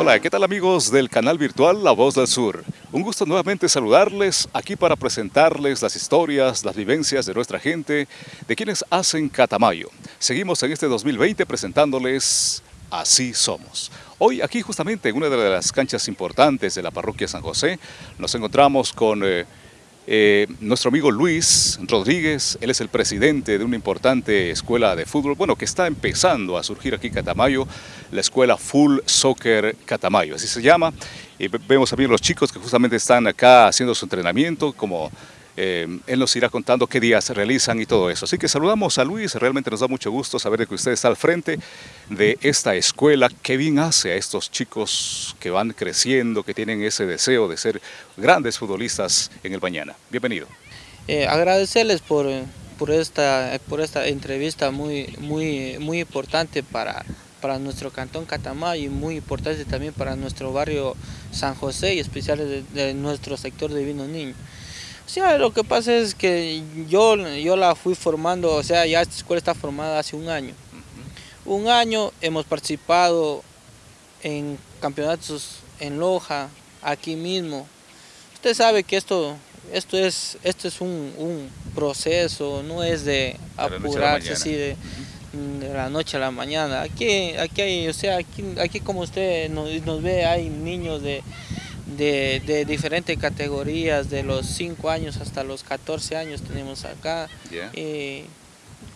Hola, ¿qué tal amigos del canal virtual La Voz del Sur? Un gusto nuevamente saludarles aquí para presentarles las historias, las vivencias de nuestra gente, de quienes hacen Catamayo. Seguimos en este 2020 presentándoles Así Somos. Hoy aquí justamente en una de las canchas importantes de la parroquia San José nos encontramos con... Eh, eh, nuestro amigo Luis Rodríguez, él es el presidente de una importante escuela de fútbol, bueno, que está empezando a surgir aquí en Catamayo, la escuela Full Soccer Catamayo, así se llama. Y vemos también los chicos que justamente están acá haciendo su entrenamiento como eh, él nos irá contando qué días realizan y todo eso. Así que saludamos a Luis, realmente nos da mucho gusto saber que usted está al frente de esta escuela. Qué bien hace a estos chicos que van creciendo, que tienen ese deseo de ser grandes futbolistas en el mañana. Bienvenido. Eh, agradecerles por, por, esta, por esta entrevista muy, muy, muy importante para, para nuestro cantón Catamayo y muy importante también para nuestro barrio San José y especial de, de nuestro sector de Vino Niño. Sí, lo que pasa es que yo, yo la fui formando, o sea, ya esta escuela está formada hace un año. Un año hemos participado en campeonatos en Loja, aquí mismo. Usted sabe que esto, esto es, esto es un, proceso, no es de apurarse así de, la noche a la mañana. Aquí, aquí hay, o sea, aquí, aquí como usted nos ve, hay niños de de, diferentes categorías, de los 5 años hasta los 14 años tenemos acá. Y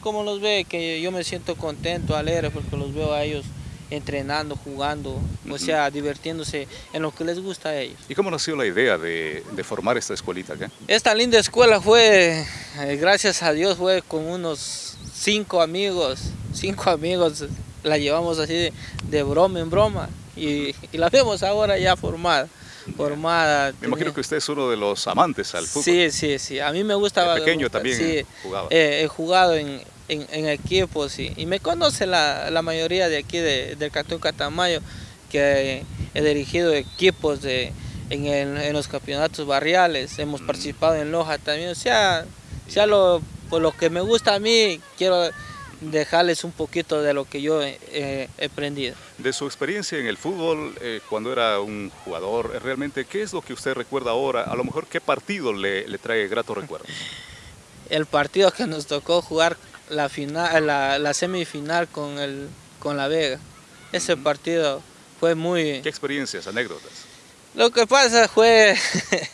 como los ve, que yo me siento contento, alegre, porque los veo a ellos entrenando, jugando, o sea, divirtiéndose en lo que les gusta a ellos. ¿Y cómo nació la idea de, formar esta escuelita acá? Esta linda escuela fue, eh, gracias a Dios, fue con unos cinco amigos, cinco amigos, la llevamos así de, broma en broma y, y la vemos ahora ya formada formada. Me imagino que usted es uno de los amantes al fútbol. Sí, sí, sí. A mí me gusta. De pequeño también sí, jugaba. Eh, he jugado en, en, equipos y, y, me conoce la, la, mayoría de aquí de, del Cantón Catamayo, que he dirigido equipos de, en, en los campeonatos barriales, hemos mm. participado en Loja también. O sea, sea lo, por lo que me gusta a mí, quiero dejarles un poquito de lo que yo he aprendido. De su experiencia en el fútbol, eh, cuando era un jugador, eh, realmente, ¿qué es lo que usted recuerda ahora? A lo mejor, ¿qué partido le, le trae grato recuerdo? El partido que nos tocó jugar la, final, la, semifinal con, el, con la Vega. Ese partido fue muy... ¿Qué experiencias, anécdotas? Lo que pasa fue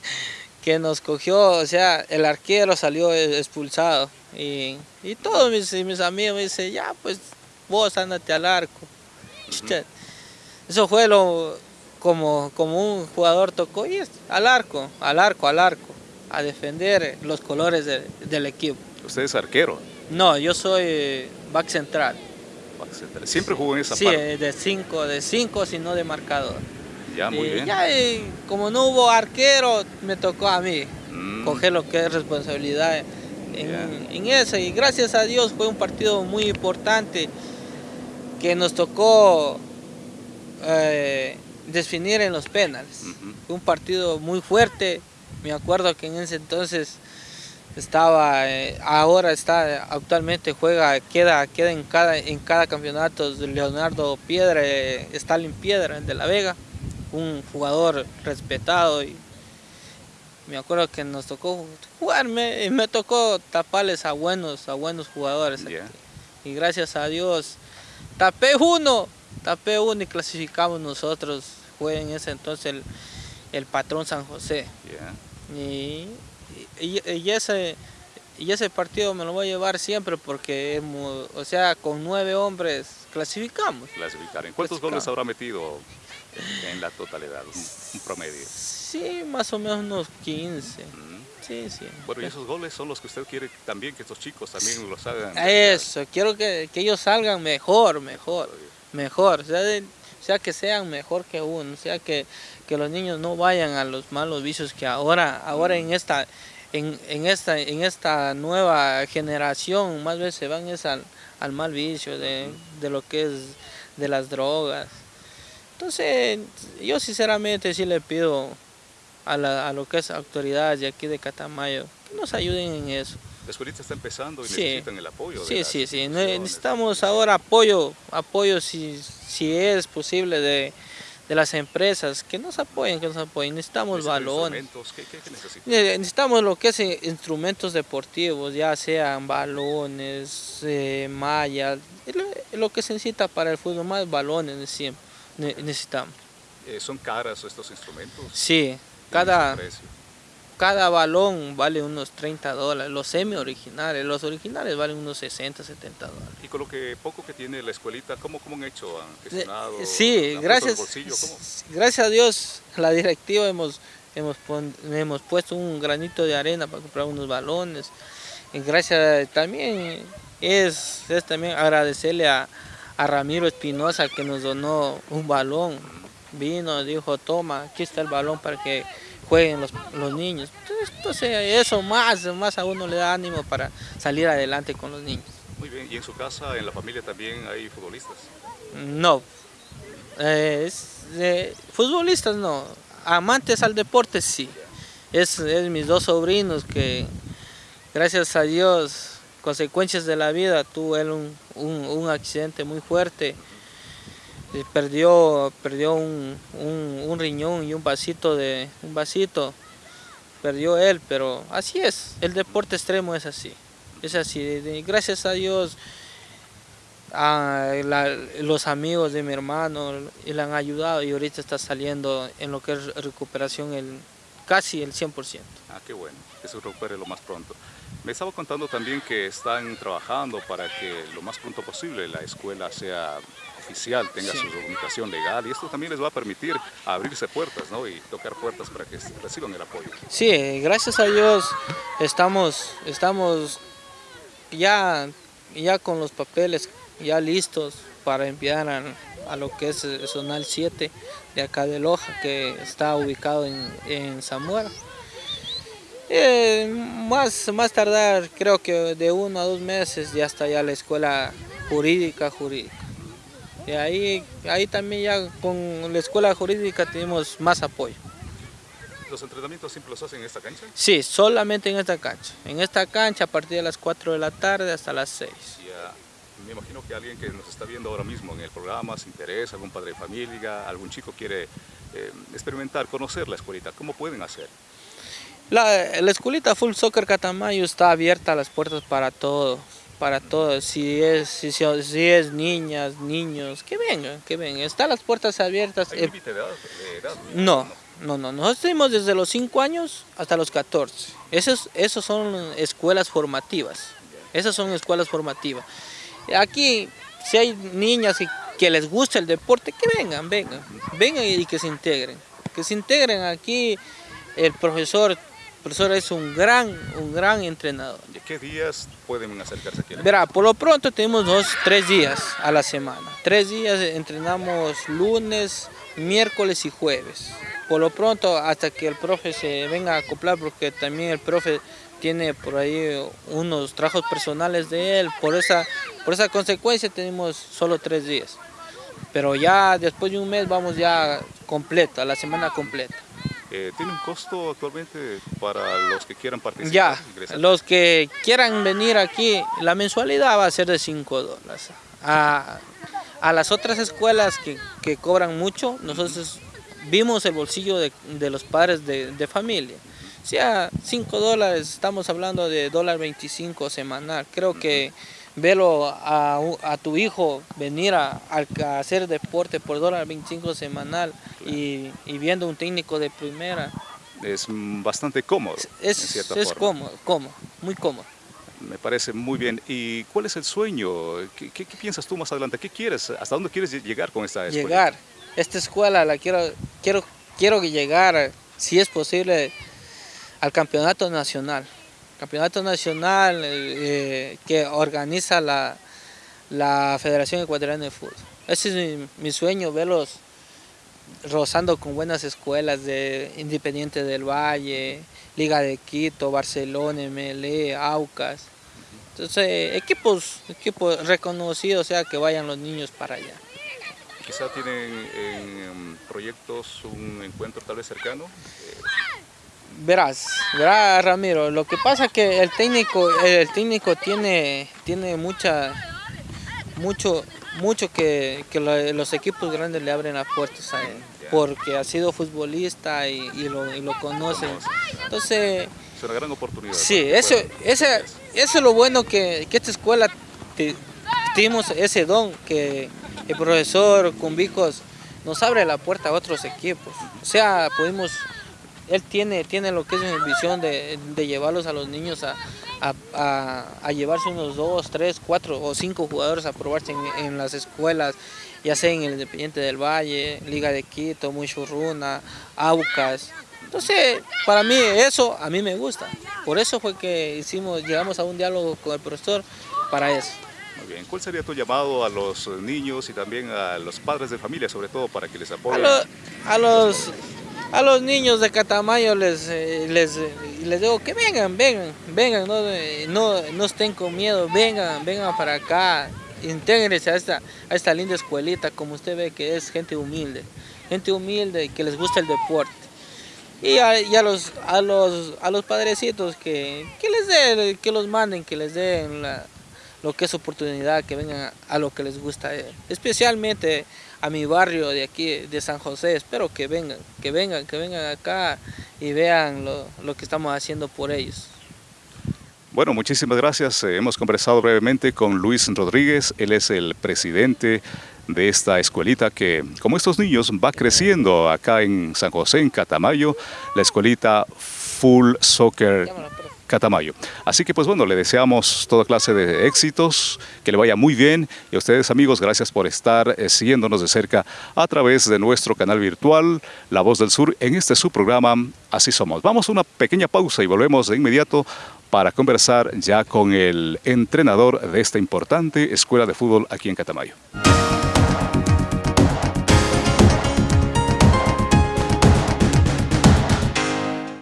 que nos cogió, o sea, el arquero salió expulsado y, todos mis, mis, amigos me dicen, ya pues vos andate al arco. Eso fue lo como, como un jugador tocó y es al arco, al arco, al arco, a defender los colores del equipo. ¿Usted es arquero? No, yo soy back central. Back central. ¿Siempre jugó en esa sí, parte? Sí, de cinco, de cinco, sino de marcador. Ya, muy bien. Ya, como no hubo arquero, me tocó a mí mm. coger lo que es responsabilidad en, eso. Y gracias a Dios fue un partido muy importante que nos tocó eh, definir en los penales. Fue un partido muy fuerte. Me acuerdo que en ese entonces estaba, eh, ahora está, actualmente juega, queda, queda en cada, en cada campeonato Leonardo Piedra, eh, Stalin Piedra de La Vega un jugador respetado y me acuerdo que nos tocó jugarme y me tocó taparles a buenos, a buenos jugadores. Y gracias a Dios tapé uno, tapé uno y clasificamos nosotros. Fue en ese entonces el, patrón San José. Y, y, ese, y ese partido me lo voy a llevar siempre porque, o sea, con nueve hombres clasificamos. Clasificar. ¿En cuántos goles habrá metido en la totalidad, un, promedio. Sí, más o menos unos 15. Sí, sí. Bueno, y esos goles son los que usted quiere también que estos chicos también los hagan. Eso, quiero que, que, ellos salgan mejor, mejor, mejor. O sea, sea, que sean mejor que uno, o sea que, que los niños no vayan a los malos vicios que ahora, ahora en esta en, en, esta, en esta nueva generación más veces se van es al, al mal vicio de, de, lo que es de las drogas. Entonces, yo sinceramente sí le pido a, la, lo que es autoridades de aquí de Catamayo que nos ayuden en eso. La escuelita está empezando y necesitan el apoyo. Sí, sí, sí. Necesitamos ahora apoyo, apoyo si, si es posible de, de las empresas que nos apoyen, que nos apoyen. Necesitamos balones. ¿Qué, qué, qué necesitamos lo que es eh, instrumentos deportivos, ya sean balones, eh, mallas, lo que se necesita para el fútbol, más balones siempre necesitamos. Eh, ¿Son caras estos instrumentos? Sí, cada, cada balón vale unos 30 dólares, los semi originales, los originales valen unos 60, 70 dólares. Y con lo que poco que tiene la escuelita, ¿cómo, cómo han hecho? ¿Han gestionado? Sí, gracias, gracias a Dios, la directiva hemos, hemos, hemos puesto un granito de arena para comprar unos balones. Y gracias también es, es también agradecerle a, a Ramiro Espinosa que nos donó un balón. Vino, dijo, toma, aquí está el balón para que jueguen los, los niños. Entonces eso más, más a uno le da ánimo para salir adelante con los niños. Muy bien, ¿y en su casa, en la familia también hay futbolistas? No, eh, futbolistas no, amantes al deporte sí. Es, es mis dos sobrinos que gracias a Dios, consecuencias de la vida, tuvo él un, un, accidente muy fuerte. Perdió, perdió un, un, riñón y un vasito de un vasito. Perdió él pero así es. El deporte extremo es así. Es así. Gracias a Dios a los amigos de mi hermano le han ayudado y ahorita está saliendo en lo que es recuperación el casi el 100%. Ah, qué bueno, que se recupere lo más pronto. Me estaba contando también que están trabajando para que lo más pronto posible la escuela sea oficial, tenga su documentación legal y esto también les va a permitir abrirse puertas ¿no? y tocar puertas para que reciban el apoyo. Sí, gracias a Dios estamos, estamos ya, ya con los papeles ya listos para enviar a, a lo que es el Zonal 7 de acá de Loja, que está ubicado en, en Zamora. Eh, más, más tardar, creo que de uno a dos meses ya está ya la escuela jurídica, jurídica. Y ahí, ahí también ya con la escuela jurídica tenemos más apoyo. ¿Los entrenamientos siempre los hacen en esta cancha? Sí, solamente en esta cancha. En esta cancha a partir de las 4 de la tarde hasta las 6 me imagino que alguien que nos está viendo ahora mismo en el programa se interesa, algún padre de familia, algún chico quiere eh, experimentar, conocer la escuelita, ¿cómo pueden hacer? La, la escuelita Full Soccer Catamayo está abierta a las puertas para todos, para todos, si es, si, si, es niñas, niños, que vengan, que vengan, están las puertas abiertas. ¿Hay eh, límite de edad? no, no, no, nosotros tenemos desde los 5 años hasta los 14, esos, esos son escuelas formativas, esas son escuelas formativas. Aquí, si hay niñas que les gusta el deporte, que vengan, vengan, vengan y que se integren. Que se integren aquí, el profesor, profesor es un gran, un gran entrenador. ¿De qué días pueden acercarse aquí? Verá, por lo pronto tenemos dos, tres días a la semana. Tres días entrenamos lunes, miércoles y jueves. Por lo pronto, hasta que el profe se venga a acoplar, porque también el profe tiene por ahí unos trabajos personales de él, por esa, por esa consecuencia tenemos solo tres días. Pero ya después de un mes vamos ya completa, la semana completa. Eh, ¿Tiene un costo actualmente para los que quieran participar? Ya, los que quieran venir aquí, la mensualidad va a ser de 5 dólares. A, a, las otras escuelas que, que, cobran mucho, nosotros vimos el bolsillo de, de los padres de, de familia sea 5 dólares, estamos hablando de dólar 25 semanal. Creo que verlo a, a tu hijo venir a, a, hacer deporte por dólar 25 semanal y, y, viendo un técnico de primera. Es bastante cómodo. Es, es cómodo, cómodo, muy cómodo. Me parece muy bien. ¿Y cuál es el sueño? ¿Qué, qué, qué piensas tú más adelante? ¿Qué quieres? ¿Hasta dónde quieres llegar con esta escuela? Llegar. Esta escuela la quiero, quiero, quiero llegar, si es posible, al campeonato nacional. Campeonato nacional eh, que organiza la, la Federación Ecuatoriana de Fútbol. Ese es mi, sueño, verlos rozando con buenas escuelas de Independiente del Valle, Liga de Quito, Barcelona, MLE, Aucas. Entonces, equipos, equipos reconocidos, o sea, que vayan los niños para allá. Quizá tienen en proyectos un encuentro tal vez cercano. Verás, verás Ramiro, lo que pasa es que el técnico, el técnico tiene, tiene mucha, mucho, mucho que, que los equipos grandes le abren las puertas a él. porque ha sido futbolista y, lo, lo, conocen. Entonces... Es una gran oportunidad. Sí, eso, ese, eso es lo bueno que, que esta escuela tuvimos ese don, que el profesor Cumbicos nos abre la puerta a otros equipos. O sea, pudimos, él tiene, tiene lo que es una visión de, llevarlos a los niños a, a, llevarse unos dos, tres, cuatro o cinco jugadores a probarse en, las escuelas, ya sea en el Independiente del Valle, Liga de Quito, Muchurruna, Aucas. Entonces, para mí eso a mí me gusta. Por eso fue que hicimos, llegamos a un diálogo con el profesor para eso. Muy bien. ¿Cuál sería tu llamado a los niños y también a los padres de familia, sobre todo, para que les apoyen? A, los, a los niños de Catamayo les, eh, les, les digo que vengan, vengan, vengan, no, no, no estén con miedo, vengan, vengan para acá, intégrense a esta, a esta linda escuelita, como usted ve que es gente humilde, gente humilde que les gusta el deporte. Y a, los, a, los, a los padrecitos que, que les den, que los manden, que les den la, lo que es oportunidad, que vengan a, lo que les gusta, eh, especialmente a mi barrio de aquí, de San José, espero que vengan, que vengan, que vengan acá y vean lo, lo que estamos haciendo por ellos. Bueno, muchísimas gracias. Eh, hemos conversado brevemente con Luis Rodríguez, él es el presidente de esta escuelita que, como estos niños, va creciendo acá en San José, en Catamayo, la escuelita Full Soccer Catamayo. Así que pues bueno, le deseamos toda clase de éxitos, que le vaya muy bien y a ustedes amigos, gracias por estar eh, siguiéndonos de cerca a través de nuestro canal virtual La Voz del Sur en este su programa Así Somos. Vamos a una pequeña pausa y volvemos de inmediato para conversar ya con el entrenador de esta importante escuela de fútbol aquí en Catamayo.